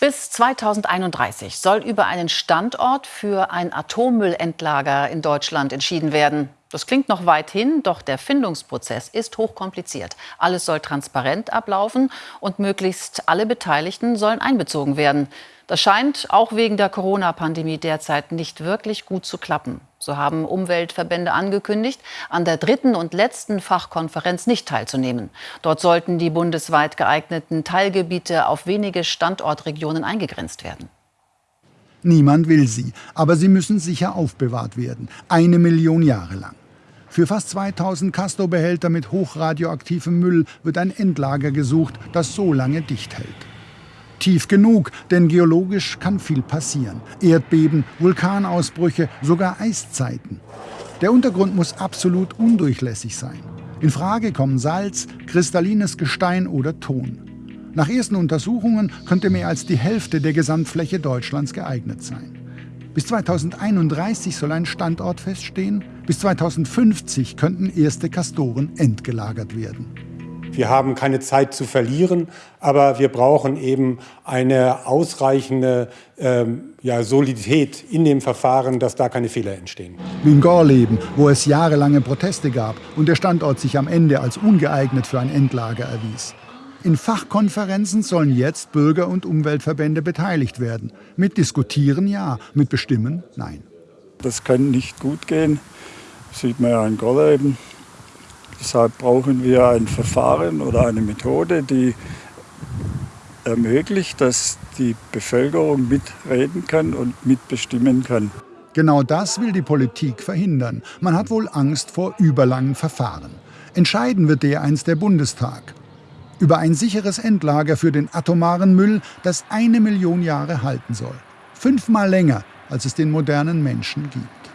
Bis 2031 soll über einen Standort für ein Atommüllendlager in Deutschland entschieden werden. Das klingt noch weit hin, doch der Findungsprozess ist hochkompliziert. Alles soll transparent ablaufen und möglichst alle Beteiligten sollen einbezogen werden. Das scheint auch wegen der Corona-Pandemie derzeit nicht wirklich gut zu klappen. So haben Umweltverbände angekündigt, an der dritten und letzten Fachkonferenz nicht teilzunehmen. Dort sollten die bundesweit geeigneten Teilgebiete auf wenige Standortregionen eingegrenzt werden. Niemand will sie, aber sie müssen sicher aufbewahrt werden. Eine Million Jahre lang. Für fast 2000 Castor-Behälter mit hochradioaktivem Müll wird ein Endlager gesucht, das so lange dicht hält. Tief genug, denn geologisch kann viel passieren. Erdbeben, Vulkanausbrüche, sogar Eiszeiten. Der Untergrund muss absolut undurchlässig sein. In Frage kommen Salz, kristallines Gestein oder Ton. Nach ersten Untersuchungen könnte mehr als die Hälfte der Gesamtfläche Deutschlands geeignet sein. Bis 2031 soll ein Standort feststehen. Bis 2050 könnten erste Kastoren entgelagert werden. Wir haben keine Zeit zu verlieren, aber wir brauchen eben eine ausreichende ähm, ja, Solidität in dem Verfahren, dass da keine Fehler entstehen. Wie in Gorleben, wo es jahrelange Proteste gab und der Standort sich am Ende als ungeeignet für ein Endlager erwies. In Fachkonferenzen sollen jetzt Bürger- und Umweltverbände beteiligt werden. Mit Diskutieren ja, mit Bestimmen nein. Das kann nicht gut gehen, das sieht man ja in Gorleben. Deshalb brauchen wir ein Verfahren oder eine Methode, die ermöglicht, dass die Bevölkerung mitreden kann und mitbestimmen kann. Genau das will die Politik verhindern. Man hat wohl Angst vor überlangen Verfahren. Entscheiden wird dereinst der Bundestag. Über ein sicheres Endlager für den atomaren Müll, das eine Million Jahre halten soll. Fünfmal länger, als es den modernen Menschen gibt.